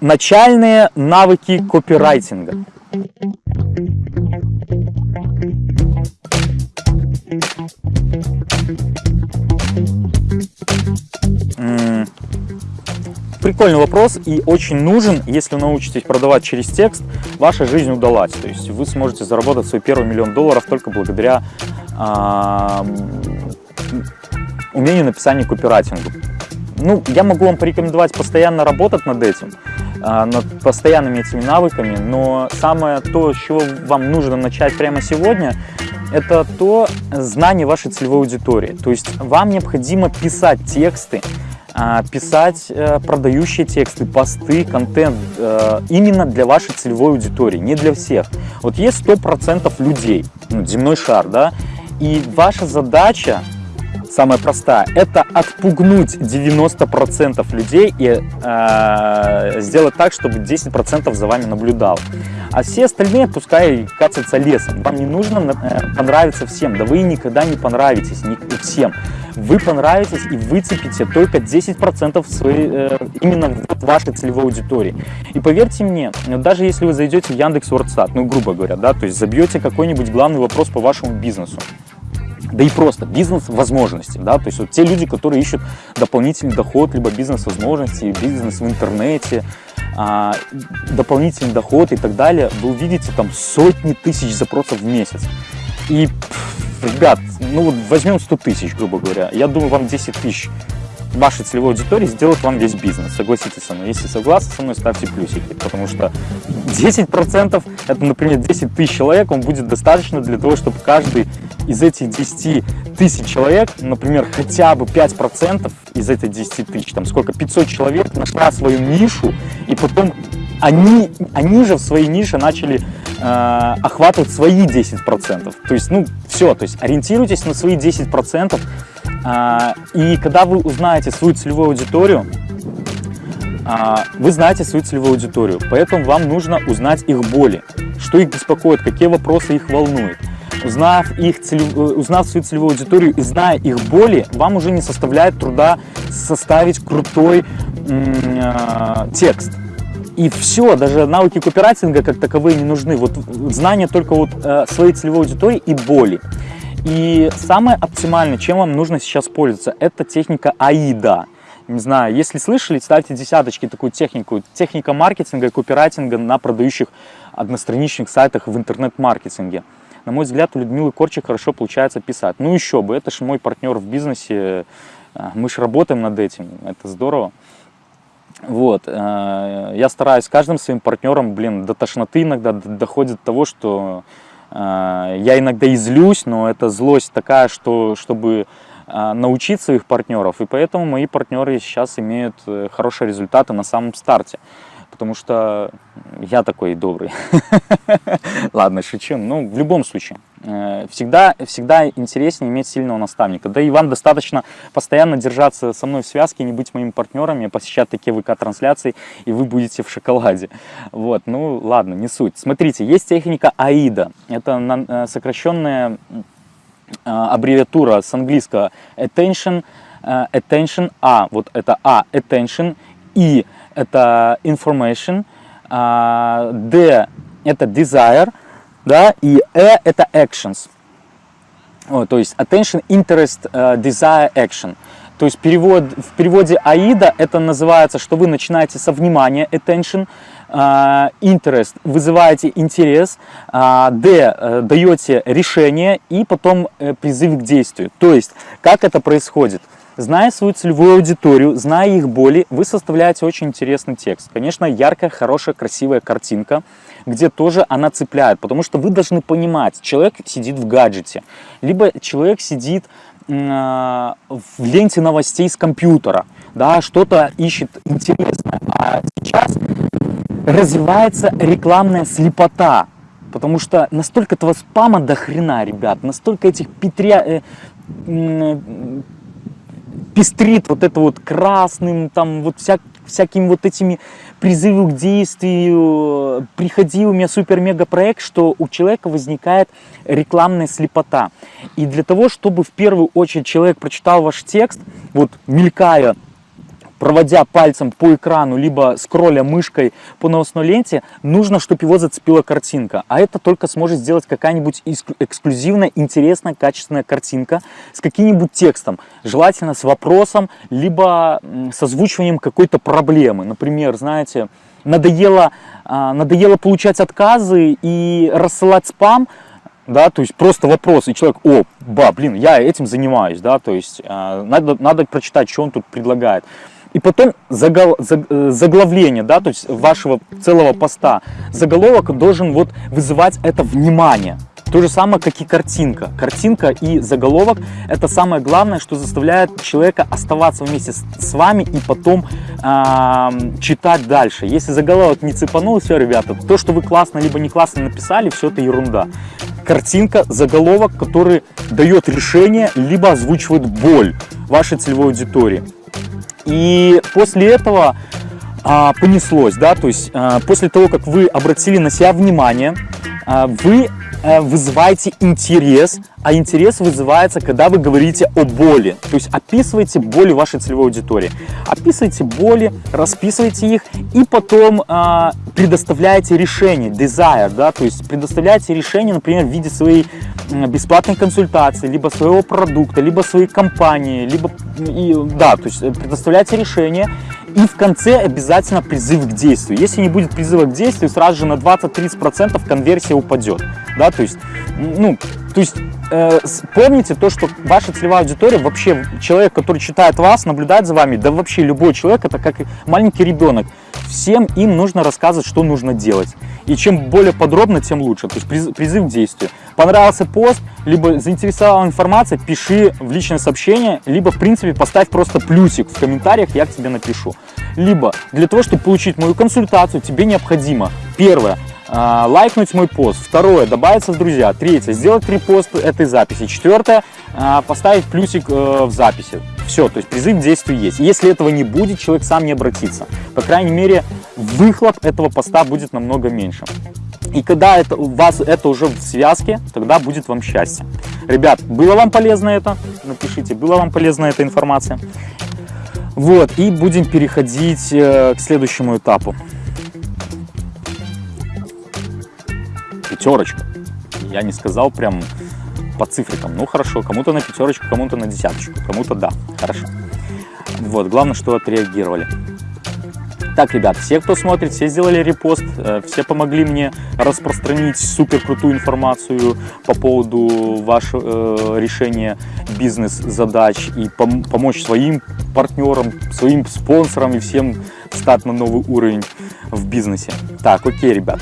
начальные навыки копирайтинга. Прикольный вопрос и очень нужен, если научитесь продавать через текст, ваша жизнь удалась. То есть вы сможете заработать свой первый миллион долларов только благодаря э, умению написания копирайтинга. Ну, я могу вам порекомендовать постоянно работать над этим, над постоянными этими навыками, но самое то, с чего вам нужно начать прямо сегодня, это то знание вашей целевой аудитории. То есть вам необходимо писать тексты, а, писать э, продающие тексты, посты, контент э, именно для вашей целевой аудитории, не для всех. Вот есть 100% людей, ну, земной шар, да, и ваша задача, самая простая, это отпугнуть 90% людей и э, сделать так, чтобы 10% за вами наблюдал. А все остальные пускай катятся лесом. Вам не нужно э, понравиться всем, да вы никогда не понравитесь всем вы понравитесь и выцепите только 10% своей, э, именно вашей целевой аудитории. И поверьте мне, даже если вы зайдете в Яндекс Вордстат, ну грубо говоря, да, то есть забьете какой-нибудь главный вопрос по вашему бизнесу, да и просто бизнес-возможности, да, то есть вот те люди, которые ищут дополнительный доход, либо бизнес-возможности, бизнес в интернете, а, дополнительный доход и так далее, вы увидите там сотни тысяч запросов в месяц. И ребят, ну вот возьмем 100 тысяч, грубо говоря, я думаю, вам 10 тысяч вашей целевой аудитории сделают вам весь бизнес. Согласитесь со мной. Если согласны со мной, ставьте плюсики, потому что 10% это, например, 10 тысяч человек, он будет достаточно для того, чтобы каждый из этих 10 тысяч человек, например, хотя бы 5% из этой 10 тысяч, там сколько, 500 человек нашла свою нишу, и потом они, они же в своей нише начали э, охватывать свои 10%. То есть, ну, все, то есть ориентируйтесь на свои 10%, э, и когда вы узнаете свою целевую аудиторию, э, вы знаете свою целевую аудиторию, поэтому вам нужно узнать их боли, что их беспокоит, какие вопросы их волнуют. Узнав, их целев... узнав свою целевую аудиторию и зная их боли, вам уже не составляет труда составить крутой э, текст и все, даже навыки копирайтинга как таковые не нужны. Вот знание только вот э, своей целевой аудитории и боли. И самое оптимальное, чем вам нужно сейчас пользоваться, это техника АИДа. Не знаю, если слышали, ставьте десяточки такую технику. Техника маркетинга и копирайтинга на продающих одностраничных сайтах в интернет-маркетинге. На мой взгляд, у Людмилы Корчик хорошо получается писать. Ну еще бы, это же мой партнер в бизнесе, э, мы же работаем над этим, это здорово. Вот, э, я стараюсь каждым своим партнером, блин, до тошноты иногда доходит до того, что э, я иногда излюсь, но это злость такая, что чтобы э, научить своих партнеров, и поэтому мои партнеры сейчас имеют хорошие результаты на самом старте потому что я такой добрый. Ладно, шучу. Ну, в любом случае, э, всегда, всегда интереснее иметь сильного наставника. Да и вам достаточно постоянно держаться со мной в связке, не быть моими партнерами, посещать такие ВК-трансляции, и вы будете в шоколаде. Вот, ну, ладно, не суть. Смотрите, есть техника AIDA. Это э, сокращенная э, аббревиатура с английского attention, attention, A, вот это A, attention, и это information, а, D это desire, да, и E это actions. О, то есть attention, interest, uh, desire, action. То есть перевод, в переводе AIDA это называется, что вы начинаете со внимания, attention, uh, interest, вызываете интерес, D, uh, даете решение и потом призыв к действию. То есть, как это происходит? Зная свою целевую аудиторию, зная их боли, вы составляете очень интересный текст. Конечно, яркая, хорошая, красивая картинка, где тоже она цепляет, потому что вы должны понимать, человек сидит в гаджете, либо человек сидит э, в ленте новостей с компьютера, да, что-то ищет интересное. А сейчас развивается рекламная слепота, потому что настолько этого спама до хрена, ребят, настолько этих петря, э, пестрит вот это вот красным, там вот вся, всякими вот этими призывы к действию, приходи, у меня супер-мега проект, что у человека возникает рекламная слепота. И для того, чтобы в первую очередь человек прочитал ваш текст, вот мелькая проводя пальцем по экрану, либо скролля мышкой по новостной ленте, нужно, чтобы его зацепила картинка. А это только сможет сделать какая-нибудь эксклюзивная, интересная, качественная картинка с каким-нибудь текстом. Желательно с вопросом, либо с озвучиванием какой-то проблемы. Например, знаете, надоело, а, надоело получать отказы и рассылать спам, да, то есть просто вопрос, и человек, о, ба, блин, я этим занимаюсь, да, то есть э, надо, надо прочитать, что он тут предлагает. И потом загол, заг, э, заглавление, да, то есть вашего целого поста, заголовок должен вот вызывать это внимание. То же самое, как и картинка. Картинка и заголовок – это самое главное, что заставляет человека оставаться вместе с, вами и потом э, читать дальше. Если заголовок не цепанул, все, ребята, то, что вы классно либо не классно написали, все это ерунда. Картинка, заголовок, который дает решение, либо озвучивает боль вашей целевой аудитории. И после этого а, понеслось, да, то есть а, после того, как вы обратили на себя внимание, а, вы Э, вызываете интерес, а интерес вызывается, когда вы говорите о боли. То есть описываете боли вашей целевой аудитории. Описывайте боли, расписывайте их и потом э, предоставляете решение, desire, да, то есть предоставляете решение, например, в виде своей бесплатной консультации, либо своего продукта, либо своей компании, либо, и, да, то есть предоставляете решение и в конце обязательно призыв к действию. Если не будет призыва к действию, сразу же на 20-30% конверсия упадет. Да, то есть, ну, то есть э, помните то, что ваша целевая аудитория, вообще человек, который читает вас, наблюдает за вами, да вообще любой человек, это как маленький ребенок. Всем им нужно рассказывать, что нужно делать. И чем более подробно, тем лучше. То есть призыв к действию. Понравился пост, либо заинтересовала информация, пиши в личное сообщение, либо, в принципе, поставь просто плюсик в комментариях, я к тебе напишу. Либо для того, чтобы получить мою консультацию, тебе необходимо, первое, лайкнуть мой пост. Второе, добавиться в друзья. Третье, сделать репост этой записи. Четвертое, а, поставить плюсик э, в записи. Все, то есть призыв к действию есть. Если этого не будет, человек сам не обратится. По крайней мере, выхлоп этого поста будет намного меньше. И когда это, у вас это уже в связке, тогда будет вам счастье. Ребят, было вам полезно это? Напишите, была вам полезна эта информация? Вот, и будем переходить э, к следующему этапу. Пятерочка. Я не сказал прям по цифрикам. Ну хорошо, кому-то на пятерочку, кому-то на десяточку, кому-то да, хорошо. Вот, главное, что отреагировали. Так, ребят, все, кто смотрит, все сделали репост, э, все помогли мне распространить супер крутую информацию по поводу вашего э, решения бизнес-задач и пом помочь своим партнерам, своим спонсорам и всем стать на новый уровень в бизнесе. Так, окей, ребят.